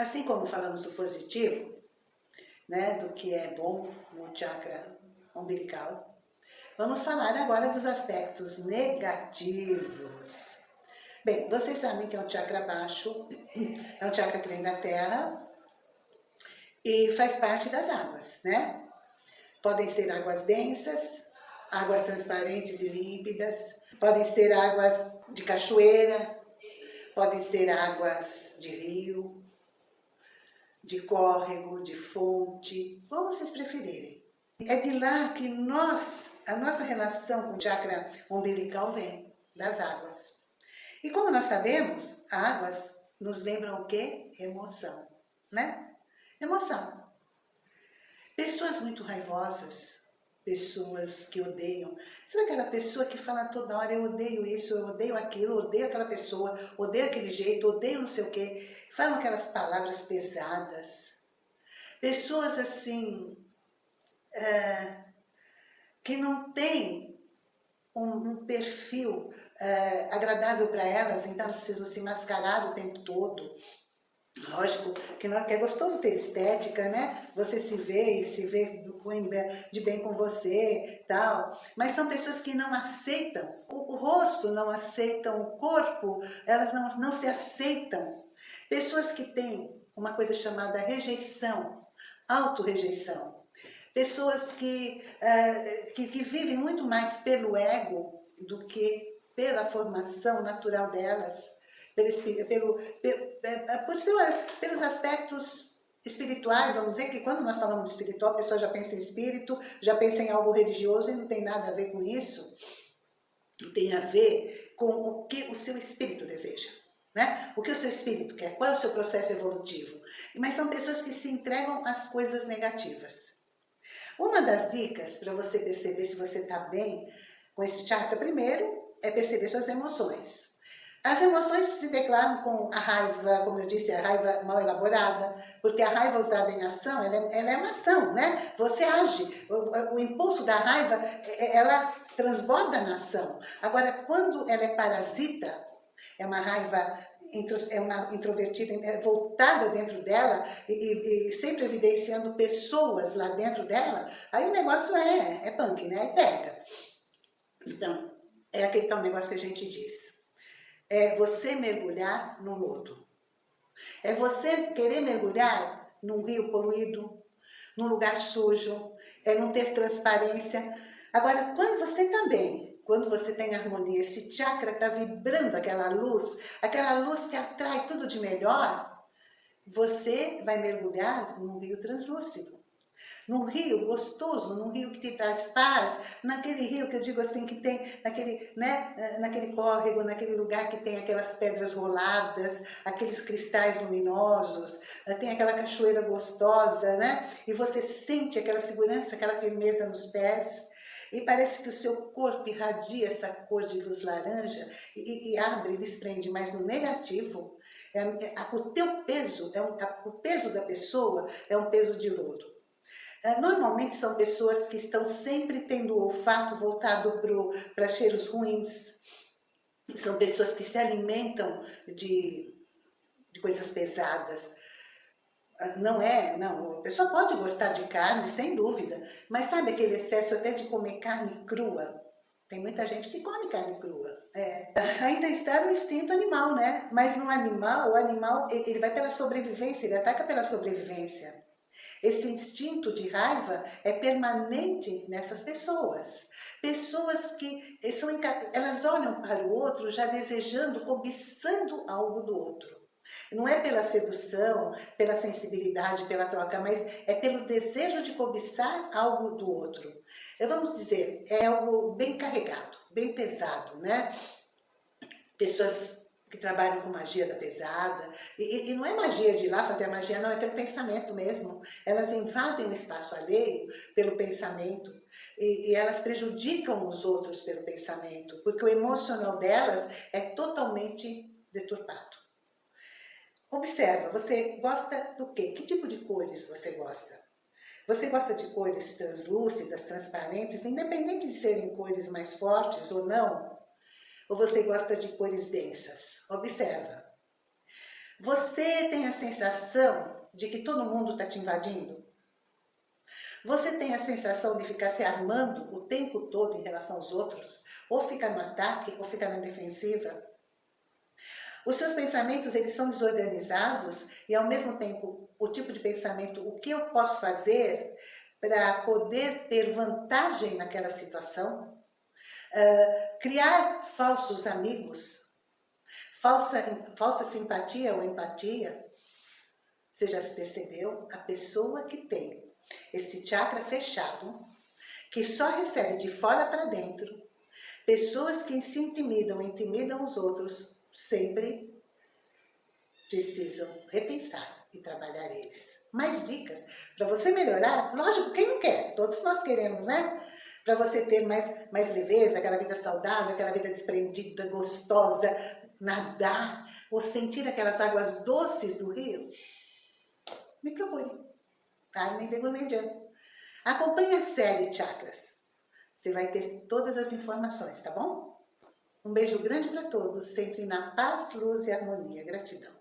Assim como falamos do positivo, né, do que é bom no chakra umbilical, vamos falar agora dos aspectos negativos. Bem, vocês sabem que é um chakra baixo, é um chakra que vem da terra e faz parte das águas, né? Podem ser águas densas, águas transparentes e límpidas, podem ser águas de cachoeira, podem ser águas de rio, de córrego, de fonte, como vocês preferirem. É de lá que nós, a nossa relação com o chakra umbilical vem, das águas. E como nós sabemos, águas nos lembram o quê? Emoção, né? Emoção. Pessoas muito raivosas, pessoas que odeiam. Sabe aquela pessoa que fala toda hora, eu odeio isso, eu odeio aquilo, odeio aquela pessoa, odeio aquele jeito, odeio não sei o quê. Falam aquelas palavras pesadas. Pessoas assim, é, que não têm um, um perfil é, agradável para elas, então elas precisam se mascarar o tempo todo. Lógico que, não, que é gostoso ter estética, né? Você se vê e se vê de bem com você, tal. Mas são pessoas que não aceitam o, o rosto, não aceitam o corpo, elas não, não se aceitam. Pessoas que têm uma coisa chamada rejeição, autorrejeição. Pessoas que, uh, que, que vivem muito mais pelo ego do que pela formação natural delas, pelo, pelo, é, por seu, pelos aspectos espirituais, vamos dizer que quando nós falamos de espiritual, a pessoa já pensa em espírito, já pensa em algo religioso e não tem nada a ver com isso. Tem a ver com o que o seu espírito deseja. Né? O que o seu espírito quer, qual é o seu processo evolutivo. Mas são pessoas que se entregam às coisas negativas. Uma das dicas para você perceber se você está bem com esse chakra, primeiro, é perceber suas emoções. As emoções se declaram com a raiva, como eu disse, a raiva mal elaborada, porque a raiva usada em ação, ela é, ela é uma ação, né? Você age, o, o, impulso da raiva, é, é, ela transborda na ação. Agora, quando ela é parasita, é uma raiva é uma introvertida, é voltada dentro dela e, e, e, sempre evidenciando pessoas lá dentro dela, aí o negócio é, é punk, né? É pega. Então, é aquele tal negócio que a gente diz. É você mergulhar no lodo. É você querer mergulhar num rio poluído, num lugar sujo, é não ter transparência. Agora, quando você também, quando você tem harmonia, esse chakra está vibrando aquela luz, aquela luz que atrai tudo de melhor, você vai mergulhar num rio translúcido num rio gostoso, num rio que te traz paz, naquele rio que eu digo assim, que tem, naquele, né, eh, naquele córrego, naquele lugar que tem aquelas pedras roladas, aqueles cristais luminosos, eh, tem aquela cachoeira gostosa, né? E você sente aquela segurança, aquela firmeza nos pés, e parece que o seu corpo irradia essa cor de luz laranja e, e abre, desprende, mas no negativo, é, é, o teu peso, é um, o peso da pessoa é um peso de lodo. É, normalmente são pessoas que estão sempre tendo o olfato voltado para cheiros ruins, são pessoas que se alimentam de, de coisas pesadas, ah, não é, não, a pessoa pode gostar de carne, sem dúvida, mas sabe aquele excesso até de comer carne crua? Tem muita gente que come carne crua. É. Ainda está no instinto animal, né? Mas no animal, o animal, ele vai pela sobrevivência, ele ataca pela sobrevivência. Esse instinto de raiva é permanente nessas pessoas. Pessoas que são, elas olham para o outro já desejando, cobiçando algo do outro. Não é pela sedução, pela sensibilidade, pela troca, mas é pelo desejo de cobiçar algo do outro. Vamos dizer, é algo bem carregado, bem pesado, né? Pessoas que trabalham com magia da pesada. E, e, não é magia de ir lá fazer a magia, não, é pelo pensamento mesmo. Elas invadem o espaço alheio pelo pensamento. E, e elas prejudicam os outros pelo pensamento, porque o emocional delas é totalmente deturpado. Observa, você gosta do quê? Que tipo de cores você gosta? Você gosta de cores translúcidas, transparentes, independente de serem cores mais fortes ou não? Ou você gosta de cores densas? Observa. Você tem a sensação de que todo mundo está te invadindo? Você tem a sensação de ficar se armando o tempo todo em relação aos outros? Ou ficar no ataque, ou ficar na defensiva? Os seus pensamentos, eles são desorganizados e, ao mesmo tempo, o tipo de pensamento, o que eu posso fazer para poder ter vantagem naquela situação? Criar falsos amigos, falsa, falsa simpatia ou empatia. Você já se percebeu? A pessoa que tem esse chakra fechado, que só recebe de fora para dentro, pessoas que se intimidam, intimidam os outros, sempre precisam repensar e trabalhar eles. Mais dicas para você melhorar? Lógico, quem não quer? Todos nós queremos, né? Para você ter mais, mais leveza, aquela vida saudável, aquela vida desprendida, gostosa, nadar, ou sentir aquelas águas doces do rio. Me procure. Carmen de Gourmandian. Acompanhe a série Chakras. Você vai ter todas as informações, tá bom? Um beijo grande para todos, sempre na paz, luz e harmonia. Gratidão.